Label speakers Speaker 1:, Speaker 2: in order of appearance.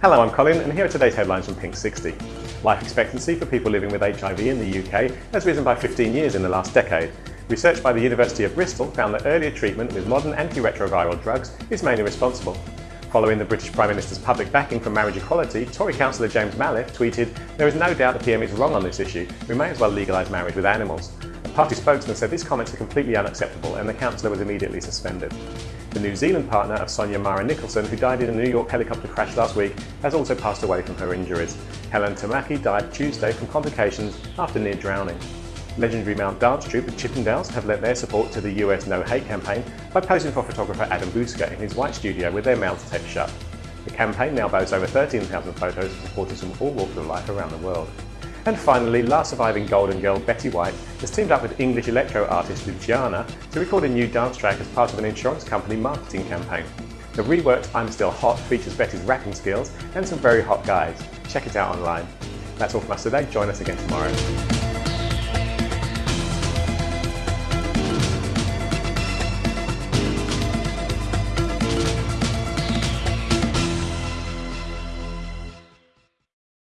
Speaker 1: Hello, I'm Colin and here are today's headlines from Pink 60. Life expectancy for people living with HIV in the UK has risen by 15 years in the last decade. Research by the University of Bristol found that earlier treatment with modern antiretroviral drugs is mainly responsible. Following the British Prime Minister's public backing for marriage equality, Tory councillor James Malliffe tweeted, There is no doubt the PM is wrong on this issue. We may as well legalise marriage with animals. A party spokesman said these comments are completely unacceptable and the councillor was immediately suspended. The New Zealand partner of Sonia Mara Nicholson, who died in a New York helicopter crash last week, has also passed away from her injuries. Helen Tamaki died Tuesday from complications after near drowning. Legendary Mount dance troupe the Chippendales have lent their support to the US No Hate campaign by posing for photographer Adam Bouska in his white studio with their mouths taped shut. The campaign now boasts over 13,000 photos of supporters from all walks of life around the world. And finally, last surviving Golden Girl Betty White has teamed up with English electro artist Luciana to record a new dance track as part of an insurance company marketing campaign. The reworked I'm Still Hot features Betty's rapping skills and some very hot guys. Check it out online. That's all from us today. Join us again tomorrow.